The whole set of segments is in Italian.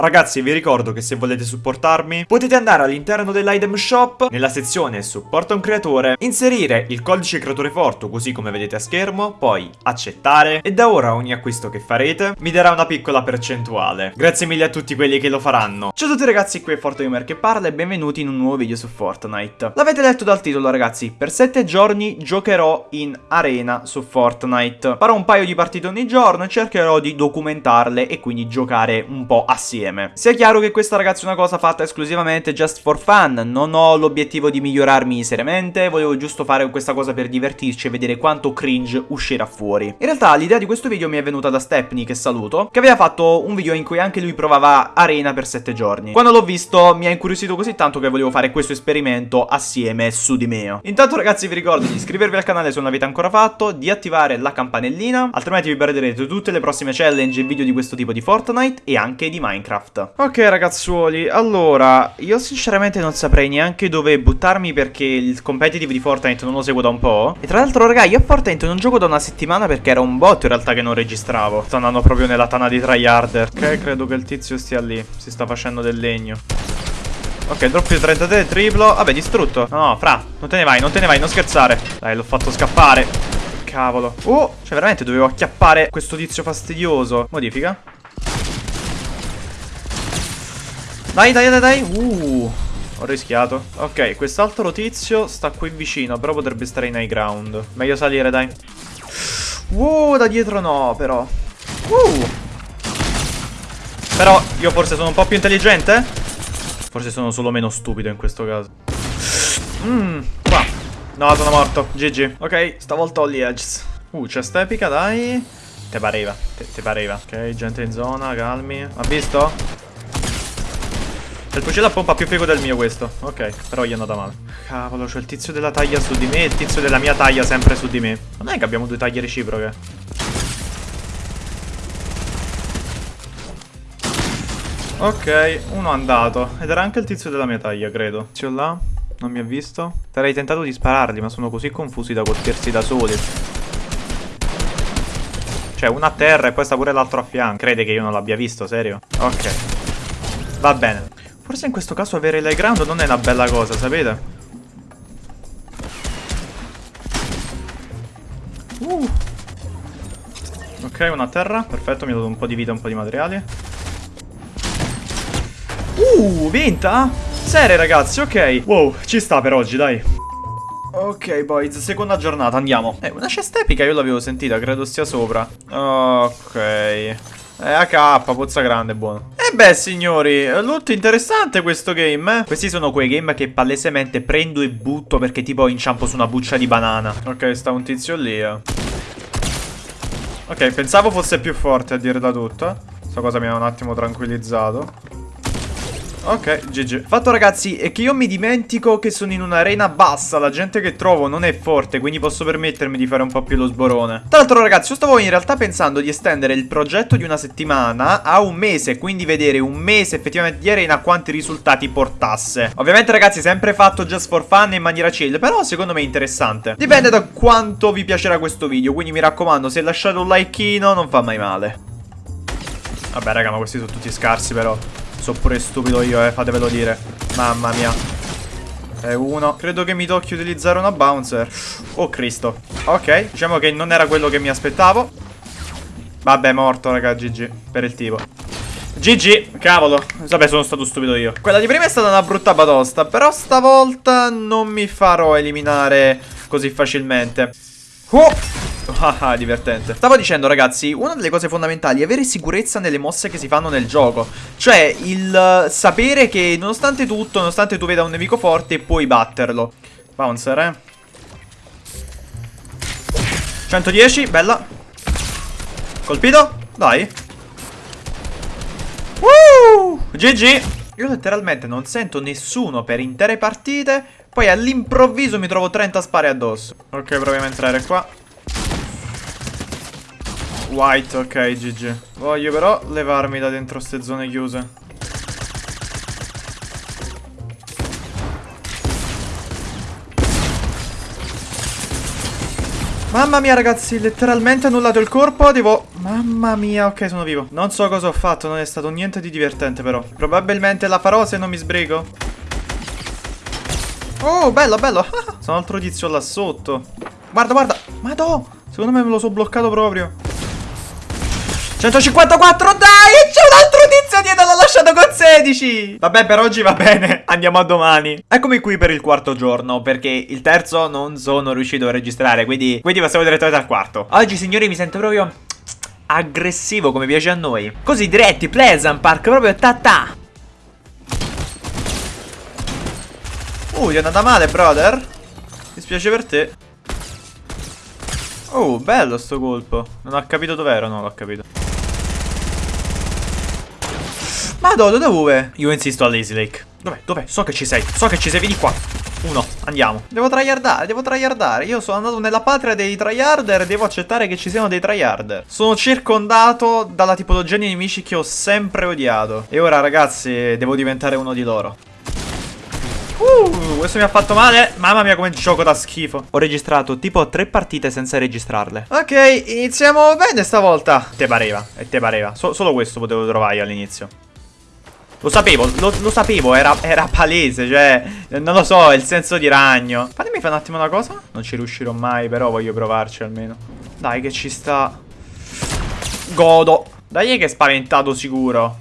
Ragazzi vi ricordo che se volete supportarmi potete andare all'interno dell'item shop nella sezione supporta un creatore inserire il codice creatore forte così come vedete a schermo poi accettare e da ora ogni acquisto che farete mi darà una piccola percentuale. Grazie mille a tutti quelli che lo faranno. Ciao a tutti ragazzi qui è Fortgamer che parla e benvenuti in un nuovo video su Fortnite. L'avete letto dal titolo ragazzi? Per 7 giorni giocherò in arena su Fortnite. Farò un paio di partite ogni giorno e cercherò di documentarle e quindi giocare un po' assieme insieme. Sia chiaro che questa ragazzi è una cosa fatta esclusivamente just for fun, non ho l'obiettivo di migliorarmi seriamente, volevo giusto fare questa cosa per divertirci e vedere quanto cringe uscirà fuori. In realtà l'idea di questo video mi è venuta da Stepney, che saluto, che aveva fatto un video in cui anche lui provava arena per 7 giorni. Quando l'ho visto mi ha incuriosito così tanto che volevo fare questo esperimento assieme su di me. Intanto ragazzi vi ricordo di iscrivervi al canale se non l'avete ancora fatto, di attivare la campanellina, altrimenti vi perderete tutte le prossime challenge e video di questo tipo di Fortnite e anche di Minecraft. Minecraft. Ok ragazzuoli, allora, io sinceramente non saprei neanche dove buttarmi perché il competitive di Fortnite non lo seguo da un po'. E tra l'altro raga, io a Fortnite non gioco da una settimana perché era un bot in realtà che non registravo. Sto andando proprio nella tana di tryharder. Ok, credo che il tizio stia lì, si sta facendo del legno. Ok, drop più 33, triplo. Vabbè, distrutto. No, no, fra, non te ne vai, non te ne vai, non scherzare. Dai, l'ho fatto scappare. Cavolo. Oh, cioè veramente dovevo acchiappare questo tizio fastidioso. Modifica. Dai, dai, dai, dai. Uh, ho rischiato. Ok, quest'altro tizio sta qui vicino, però potrebbe stare in high ground. Meglio salire, dai. Uh, da dietro no, però. Uh. Però io forse sono un po' più intelligente? Forse sono solo meno stupido in questo caso. Mmm, qua. No, sono morto. GG. Ok, stavolta ho gli edges. Uh, chest epica, dai. Te pareva, te, te pareva. Ok, gente in zona, calmi. Ha visto? Il fucile a pompa più figo del mio questo. Ok, però gli è andata male. Cavolo, c'è il tizio della taglia su di me e il tizio della mia taglia sempre su di me. Non è che abbiamo due taglie reciproche. Ok, uno è andato. Ed era anche il tizio della mia taglia, credo. Tizio là, non mi ha visto. Sarei tentato di spararli, ma sono così confusi da colpirsi da soli. Cioè, uno a terra e poi sta pure l'altro a fianco. Crede che io non l'abbia visto, serio? Ok. Va bene. Forse in questo caso avere l'high ground non è una bella cosa, sapete? Uh. Ok, una terra. Perfetto, mi ha dato un po' di vita, un po' di materiali. Uh, vinta? Serie, ragazzi, ok. Wow, ci sta per oggi, dai. Ok, boys, seconda giornata, andiamo. Eh, una cesta epica io l'avevo sentita, credo stia sopra. Ok. Eh, AK, pozza grande, buono. E beh, signori, molto interessante questo game, eh? Questi sono quei game che palesemente prendo e butto perché tipo inciampo su una buccia di banana. Ok, sta un tizio lì, eh. Ok, pensavo fosse più forte a dire da tutto. Questa cosa mi ha un attimo tranquillizzato. Ok, GG. Fatto ragazzi è che io mi dimentico che sono in un'arena bassa, la gente che trovo non è forte, quindi posso permettermi di fare un po' più lo sborone. Tra l'altro ragazzi, io stavo in realtà pensando di estendere il progetto di una settimana a un mese, quindi vedere un mese effettivamente di arena quanti risultati portasse. Ovviamente ragazzi, sempre fatto just for fun in maniera chill, però secondo me è interessante. Dipende da quanto vi piacerà questo video, quindi mi raccomando, se lasciate un likeino non fa mai male. Vabbè raga, ma questi sono tutti scarsi però. So pure stupido io, eh, fatevelo dire. Mamma mia. E uno. Credo che mi tocchi utilizzare una bouncer. Oh Cristo. Ok, diciamo che non era quello che mi aspettavo. Vabbè, morto, raga, GG. Per il tipo. GG, cavolo. Vabbè, sono stato stupido io. Quella di prima è stata una brutta batosta, però stavolta non mi farò eliminare così facilmente. Oh! Ah, divertente. Stavo dicendo, ragazzi, una delle cose fondamentali è avere sicurezza nelle mosse che si fanno nel gioco. Cioè, il sapere che nonostante tutto, nonostante tu veda un nemico forte, puoi batterlo. Bouncer, eh. 110, bella. Colpito? Dai. Woo! GG. Io letteralmente non sento nessuno per intere partite. Poi all'improvviso mi trovo 30 spari addosso. Ok, proviamo a entrare qua. White, ok, GG. Voglio però levarmi da dentro ste zone chiuse. Mamma mia ragazzi, letteralmente annullato il corpo, devo... Mamma mia, ok sono vivo. Non so cosa ho fatto, non è stato niente di divertente però. Probabilmente la farò se non mi sbrigo. Oh, bello, bello. sono altro tizio là sotto. Guarda, guarda. Madò, secondo me me lo so bloccato proprio. 154, dai, c'è un altro tizio dietro, l'ho lasciato con 16. Vabbè, per oggi va bene, andiamo a domani. Eccomi qui per il quarto giorno, perché il terzo non sono riuscito a registrare, quindi, quindi passiamo direttamente al quarto. Oggi, signori, mi sento proprio aggressivo, come piace a noi. Così, diretti, Pleasant Park, proprio ta ta. Uh, gli è andata male, brother. Mi spiace per te. Oh, bello sto colpo. Non ho capito dov'ero, no, l'ho capito. Madonna, dove? Io insisto a Lazy Lake. Dov'è? Dov'è? So che ci sei. So che ci sei. Vieni qua. Uno, andiamo. Devo tryhardare, devo tryhardare. Io sono andato nella patria dei tryharder devo accettare che ci siano dei tryharder. Sono circondato dalla tipologia di nemici che ho sempre odiato. E ora, ragazzi, devo diventare uno di loro. Uh, questo mi ha fatto male. Mamma mia, come gioco da schifo. Ho registrato tipo tre partite senza registrarle. Ok, iniziamo bene stavolta. Te pareva, e te pareva. So solo questo potevo trovare all'inizio. Lo sapevo, lo, lo sapevo, era, era, palese, cioè, non lo so, il senso di ragno. Fatemi fare un attimo una cosa. Non ci riuscirò mai, però voglio provarci almeno. Dai, che ci sta. Godo. Dai, che è spaventato sicuro.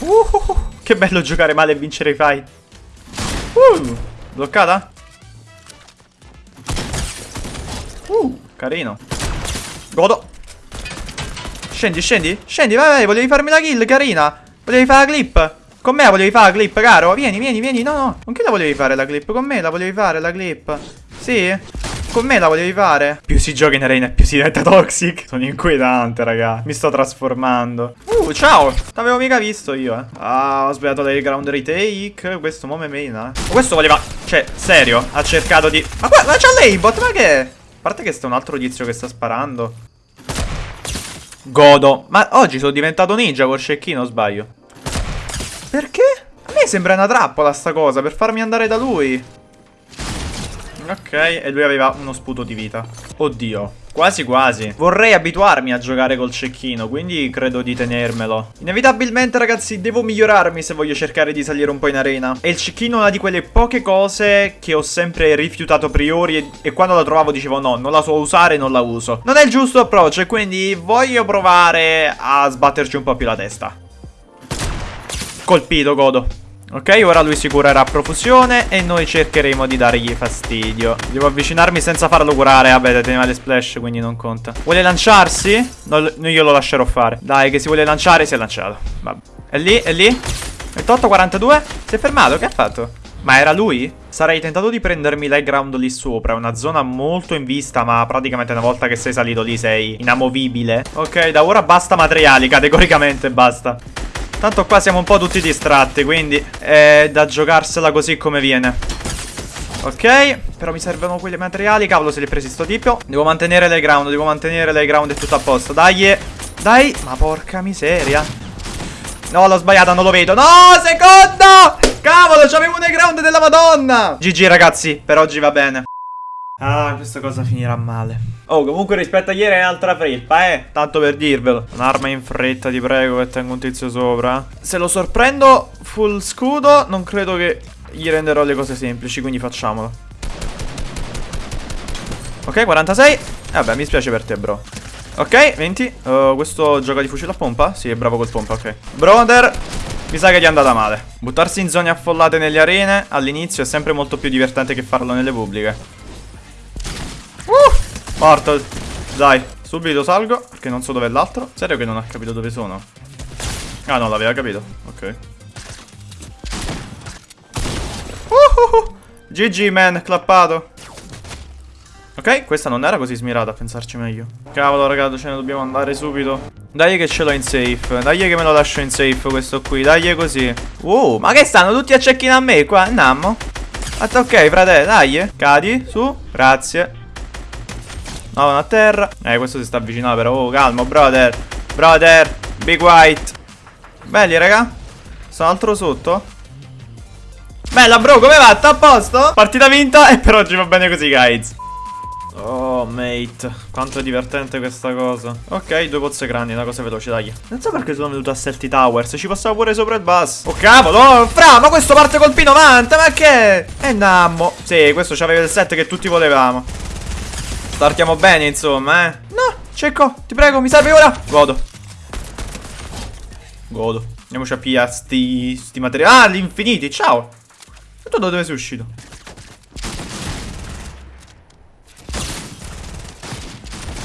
Uh, che bello giocare male e vincere i fight. Uh, bloccata? Uh, carino. Godo. Scendi, scendi. Scendi, vai, vai. Volevi farmi la kill, carina. Volevi fare la clip. Con me volevi fare la clip, caro. Vieni, vieni, vieni. No, no. Con chi la volevi fare la clip? Con me la volevi fare la clip. Sì? Con me la volevi fare? Più si gioca in arena più si diventa toxic. Sono inquietante, raga. Mi sto trasformando. Uh, ciao. T'avevo mica visto io, eh. Ah, ho sbagliato le ground retake. Questo mo me mena. Eh. Questo voleva... Cioè, serio? Ha cercato di... Ma qua, ma c'ha l'aimbot, ma che? A parte che sta un altro tizio che sta sparando. Godo. Ma oggi sono diventato ninja col cecchino, sbaglio. Perché? A me sembra una trappola sta cosa, per farmi andare da lui. Ok, e lui aveva uno sputo di vita. Oddio. Quasi quasi. Vorrei abituarmi a giocare col cecchino, quindi credo di tenermelo. Inevitabilmente, ragazzi, devo migliorarmi se voglio cercare di salire un po' in arena. E il cecchino è una di quelle poche cose che ho sempre rifiutato a priori e, e quando la trovavo dicevo no, non la so usare, non la uso. Non è il giusto approccio e quindi voglio provare a sbatterci un po' più la testa. Colpito, godo. Ok, ora lui si curerà a profusione e noi cercheremo di dargli fastidio. Devo avvicinarmi senza farlo curare. Vabbè, teneva le splash, quindi non conta. Vuole lanciarsi? No, io lo lascerò fare. Dai, che si vuole lanciare, si è lanciato. Vabbè. È lì, è lì. 28, 42. Si è fermato, che ha fatto? Ma era lui? Sarei tentato di prendermi l'high ground lì sopra una zona molto in vista Ma praticamente una volta che sei salito lì sei inamovibile Ok, da ora basta materiali Categoricamente basta Tanto qua siamo un po' tutti distratti, quindi è da giocarsela così come viene. Ok, però mi servono quei materiali. Cavolo, se li ho presi sto tipo. Devo mantenere le ground, devo mantenere le ground e tutto a posto. Dai, dai. Ma porca miseria. No, l'ho sbagliata, non lo vedo. No, secondo! Cavolo, c'avevo le ground della madonna. GG, ragazzi, per oggi va bene. Ah, questa cosa finirà male. Oh, comunque rispetto a ieri è un'altra frippa, eh. Tanto per dirvelo. Un'arma in fretta, ti prego, che tengo un tizio sopra. Se lo sorprendo full scudo, non credo che gli renderò le cose semplici, quindi facciamolo. Ok, 46. Eh, vabbè, mi spiace per te, bro. Ok, 20. Uh, questo gioca di fucile a pompa? Sì, è bravo col pompa, ok. Brother, mi sa che gli è andata male. Buttarsi in zone affollate nelle arene all'inizio è sempre molto più divertente che farlo nelle pubbliche. Morto. Dai, subito salgo, perché non so dove è l'altro. Serio che non ha capito dove sono? Ah, no, l'aveva capito. Ok. GG, man, clappato. Ok, questa non era così smirata, a pensarci meglio. Cavolo, ragazzi, ce ne dobbiamo andare subito. Dai che ce l'ho in safe. Dai che me lo lascio in safe questo qui. Dai così. Uh, ma che stanno tutti a cecchino a me qua? Andiamo. ok, frate, dai. Cadi, su. Grazie. No, a terra. Eh, questo si sta avvicinando però. Oh, calmo, brother. Brother. Big white. Belli, raga. Sono altro sotto. Bella, bro, come va? Sta a posto? Partita vinta e per oggi va bene così, guys. Oh, mate. Quanto è divertente questa cosa. Ok, due pozze grandi, una cosa veloce, dai. Non so perché sono venuto a Selty Towers. Ci passavo pure sopra il bus. Oh, cavolo. Oh, fra, ma questo parte col P90. Ma che? E nammo. Sì, questo c'aveva il set che tutti volevamo. Startiamo bene, insomma, eh. No, Cecco, ti prego, mi serve ora. Godo. Godo. Andiamoci a pigliare sti, sti materiali. Ah, gli infiniti, ciao. E tu da dove sei uscito?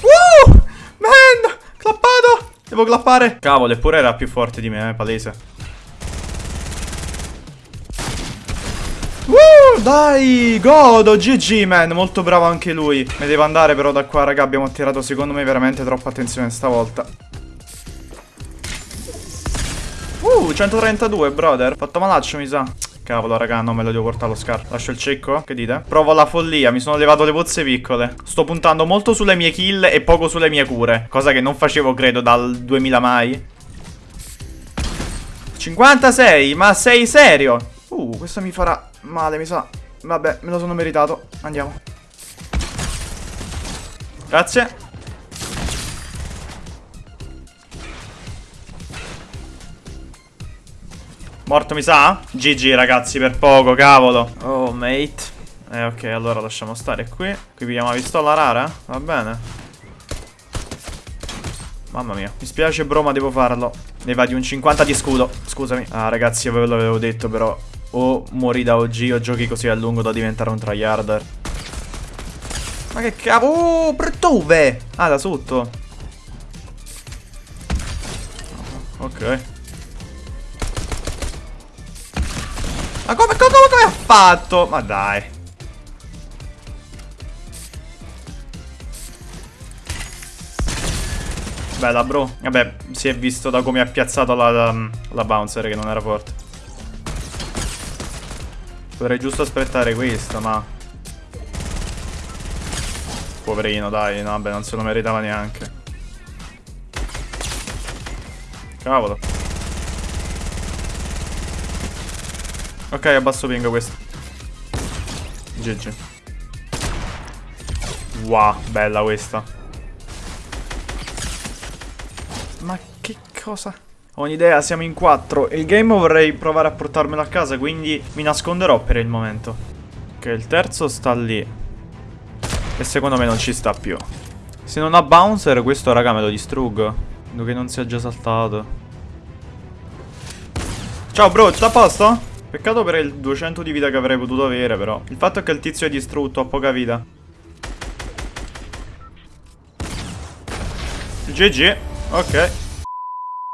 Uh! Man! Clappato! Devo clappare. Cavolo, eppure era più forte di me, eh, palese. Dai, godo, GG man, molto bravo anche lui Me devo andare però da qua, raga, abbiamo attirato secondo me veramente troppa attenzione stavolta Uh, 132, brother Fatto malaccio, mi sa Cavolo, raga, non me lo devo portare allo scar. Lascio il cecco? Che dite? Provo la follia, mi sono levato le pozze piccole. Sto puntando molto sulle mie kill e poco sulle mie cure. Cosa che non facevo, credo, dal 2000 mai. 56, ma sei serio? Uh, questo mi farà male, mi sa. Vabbè, me lo sono meritato. Andiamo. Grazie. Morto mi sa? GG ragazzi per poco cavolo Oh mate Eh ok allora lasciamo stare qui Qui pigliamo la pistola rara Va bene Mamma mia Mi spiace bro ma devo farlo Ne va di un 50 di scudo Scusami Ah ragazzi io ve l'avevo detto però O muori da OG o giochi così a lungo da diventare un tryharder Ma che cavolo Oh dove? Ah da sotto Ok Ma come, come, come ha fatto? Ma dai. Bella bro Vabbè si è visto da come ha piazzato la, la, la bouncer che non era forte Potrei giusto aspettare questo ma Poverino dai no, Vabbè non se lo meritava neanche Cavolo Ok, abbasso ping questo. GG. Wow, bella questa. Ma che cosa? Ho un'idea, siamo in quattro. Il game vorrei provare a portarmelo a casa, quindi mi nasconderò per il momento. Ok, il terzo sta lì. E secondo me non ci sta più. Se non ha bouncer, questo raga me lo distruggo. Vedo che non sia già saltato. Ciao bro, tutto a posto? Peccato per il 200 di vita che avrei potuto avere però Il fatto è che il tizio è distrutto, ha poca vita GG Ok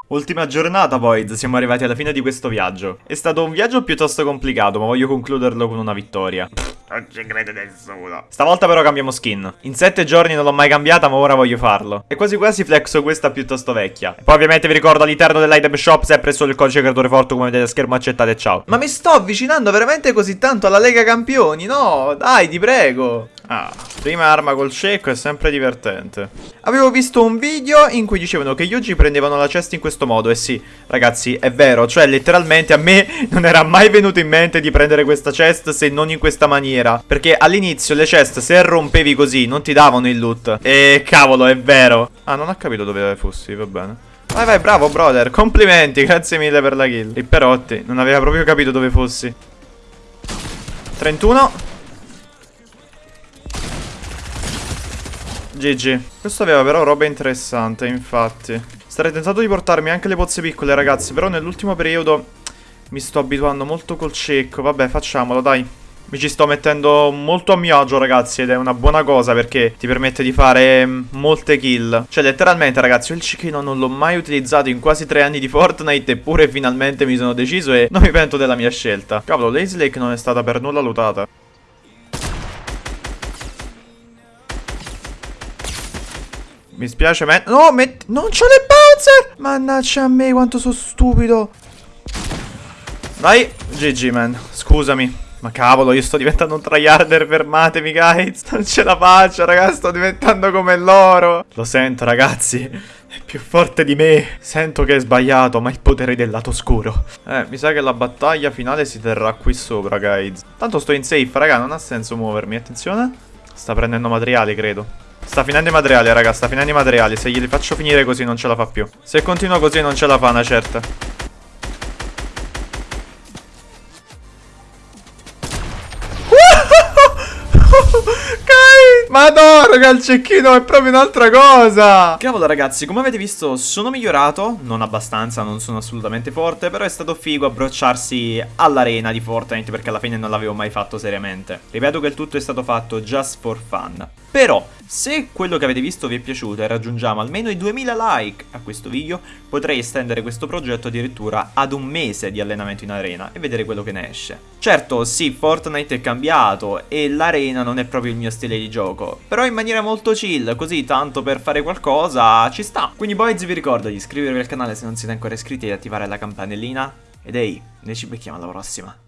Ultima giornata Void, siamo arrivati alla fine di questo viaggio. È stato un viaggio piuttosto complicato, ma voglio concluderlo con una vittoria. Non ci crede nessuno. Stavolta però cambiamo skin. In sette giorni non l'ho mai cambiata, ma ora voglio farlo. E quasi quasi flexo questa piuttosto vecchia. E poi ovviamente vi ricordo all'interno dell'item shop sempre solo il codice creatore forte come vedete a schermo accettate ciao. Ma mi sto avvicinando veramente così tanto alla Lega Campioni? No, dai, ti prego. Ah, prima arma col cieco è sempre divertente. Avevo visto un video in cui dicevano che gli oggi prendevano la cesta in questo modo. E sì, ragazzi, è vero. Cioè, letteralmente a me non era mai venuto in mente di prendere questa chest se non in questa maniera. Perché all'inizio le chest, se rompevi così, non ti davano il loot. E cavolo, è vero. Ah, non ho capito dove fossi, va bene. Vai, vai, bravo, brother. Complimenti, grazie mille per la kill. I perotti, non aveva proprio capito dove fossi. 31. GG. Questo aveva però roba interessante, infatti. Starei tentato di portarmi anche le pozze piccole, ragazzi. Però nell'ultimo periodo mi sto abituando molto col cecco. Vabbè, facciamolo, dai. Mi ci sto mettendo molto a mio agio ragazzi ed è una buona cosa perché ti permette di fare mm, molte kill Cioè letteralmente ragazzi il cecchino non l'ho mai utilizzato in quasi tre anni di Fortnite eppure finalmente mi sono deciso e non mi pento della mia scelta Cavolo Lazy Lake non è stata per nulla lutata Mi spiace, man. No, met... non c'ho le bouncer! Mannaggia a me, quanto sono stupido. Vai, GG, man. Scusami. Ma cavolo, io sto diventando un tryharder, fermatemi, guys. Non ce la faccio, ragazzi, sto diventando come loro. Lo sento, ragazzi. È più forte di me. Sento che è sbagliato, ma il potere del lato scuro. Eh, mi sa che la battaglia finale si terrà qui sopra, guys. Tanto sto in safe, raga, non ha senso muovermi. Attenzione. Sta prendendo materiali, credo. Sta finendo i materiali, raga, sta finendo i materiali. Se glieli faccio finire così non ce la fa più. Se continua così non ce la fa, una certa. Madonna, il cecchino è proprio un'altra cosa. Cavolo, ragazzi, come avete visto, sono migliorato. Non abbastanza, non sono assolutamente forte. Però è stato figo approcciarsi all'arena di Fortnite perché alla fine non l'avevo mai fatto seriamente. Ripeto che il tutto è stato fatto just for fun. Però, se quello che avete visto vi è piaciuto e raggiungiamo almeno i 2000 like a questo video, potrei estendere questo progetto addirittura ad un mese di allenamento in arena e vedere quello che ne esce. Certo, sì, Fortnite è cambiato e l'arena non è proprio il mio stile di gioco, però in maniera molto chill, così tanto per fare qualcosa ci sta. Quindi boys vi ricordo di iscrivervi al canale se non siete ancora iscritti e di attivare la campanellina. Ed ehi, noi ci becchiamo alla prossima.